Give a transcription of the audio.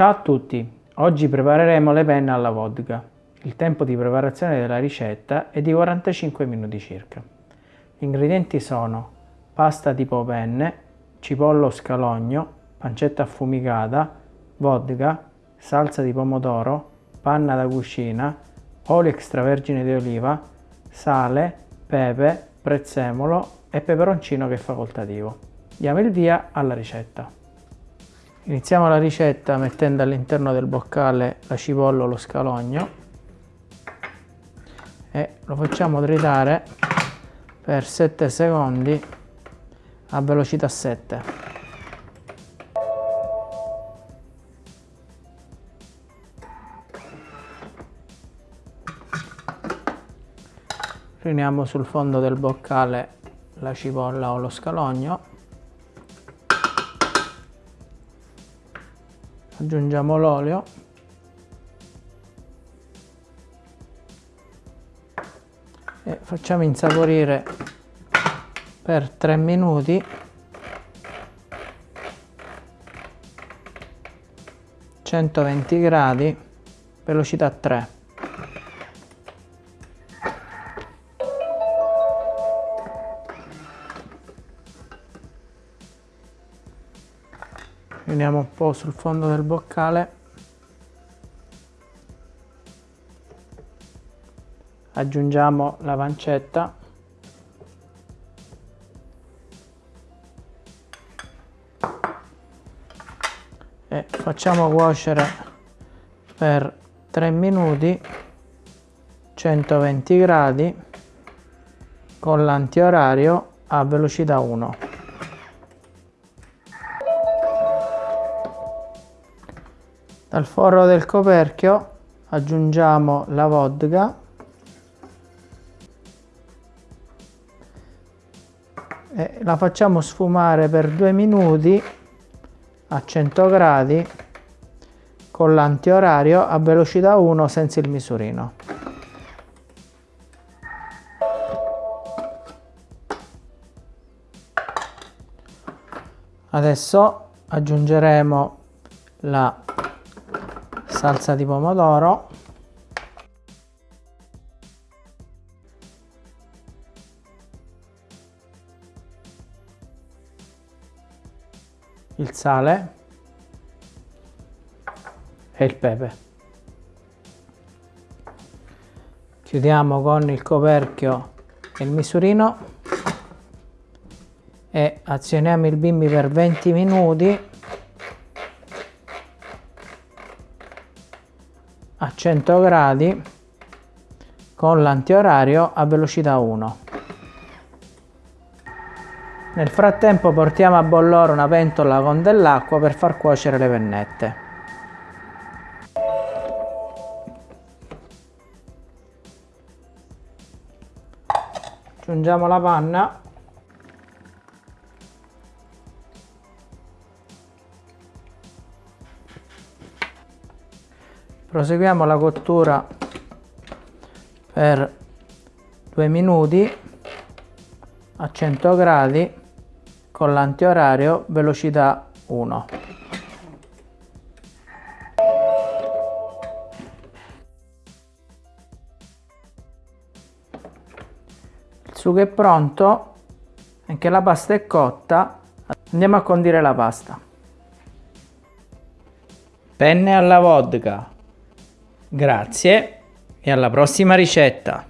Ciao a tutti, oggi prepareremo le penne alla vodka. Il tempo di preparazione della ricetta è di 45 minuti circa. Gli ingredienti sono pasta tipo penne, cipollo scalogno, pancetta affumicata, vodka, salsa di pomodoro, panna da cucina, olio extravergine di oliva, sale, pepe, prezzemolo e peperoncino che è facoltativo. Diamo il via alla ricetta. Iniziamo la ricetta mettendo all'interno del boccale la cipolla o lo scalogno e lo facciamo tritare per 7 secondi a velocità 7. Riuniamo sul fondo del boccale la cipolla o lo scalogno aggiungiamo l'olio. E facciamo insaporire per 3 minuti. centoventi gradi velocità 3 riuniamo un po' sul fondo del boccale. Aggiungiamo la pancetta. E facciamo cuocere per 3 minuti 120 gradi con l'antiorario a velocità 1 Dal forro del coperchio aggiungiamo la vodka e la facciamo sfumare per due minuti a 100 gradi con l'antiorario a velocità 1 senza il misurino. Adesso aggiungeremo la salsa di pomodoro. Il sale. E il pepe. Chiudiamo con il coperchio e il misurino. E azioniamo il bimbi per 20 minuti a 100 gradi con l'antiorario a velocità 1. Nel frattempo portiamo a bollore una pentola con dell'acqua per far cuocere le pennette. Aggiungiamo la panna proseguiamo la cottura per due minuti a 100 gradi con l'antiorario velocità 1 il sugo è pronto anche la pasta è cotta. Andiamo a condire la pasta. Penne alla vodka Grazie e alla prossima ricetta!